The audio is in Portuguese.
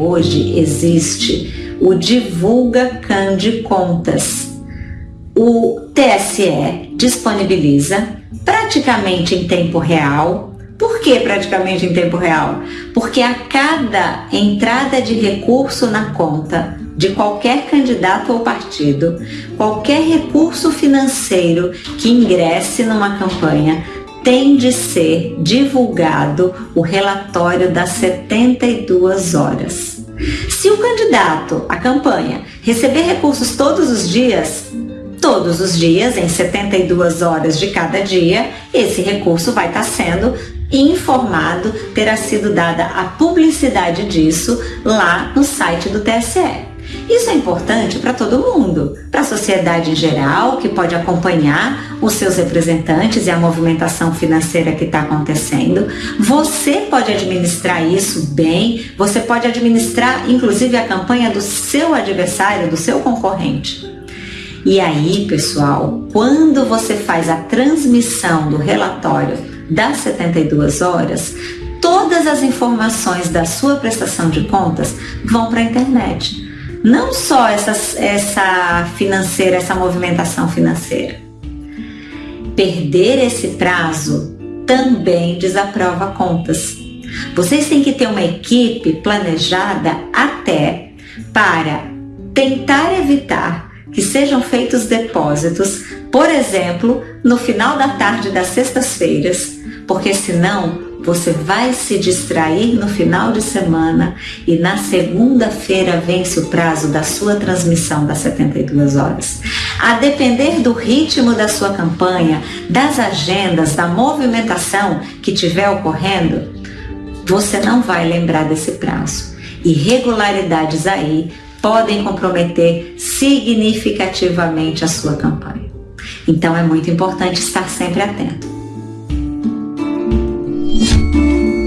hoje existe o Divulga Cande Contas. O TSE disponibiliza praticamente em tempo real. Por que praticamente em tempo real? Porque a cada entrada de recurso na conta de qualquer candidato ou partido, qualquer recurso financeiro que ingresse numa campanha tem de ser divulgado o relatório das 72 horas. Se o candidato, a campanha, receber recursos todos os dias, todos os dias, em 72 horas de cada dia, esse recurso vai estar sendo informado, terá sido dada a publicidade disso lá no site do TSE. Isso é importante para todo mundo, para a sociedade em geral, que pode acompanhar os seus representantes e a movimentação financeira que está acontecendo. Você pode administrar isso bem, você pode administrar inclusive a campanha do seu adversário, do seu concorrente. E aí, pessoal, quando você faz a transmissão do relatório das 72 horas, todas as informações da sua prestação de contas vão para a internet não só essa, essa financeira, essa movimentação financeira. Perder esse prazo também desaprova contas. Vocês têm que ter uma equipe planejada até para tentar evitar que sejam feitos depósitos, por exemplo, no final da tarde das sextas-feiras, porque senão você vai se distrair no final de semana e na segunda-feira vence o prazo da sua transmissão das 72 horas. A depender do ritmo da sua campanha, das agendas, da movimentação que tiver ocorrendo, você não vai lembrar desse prazo. Irregularidades aí podem comprometer significativamente a sua campanha. Então é muito importante estar sempre atento. Thank you.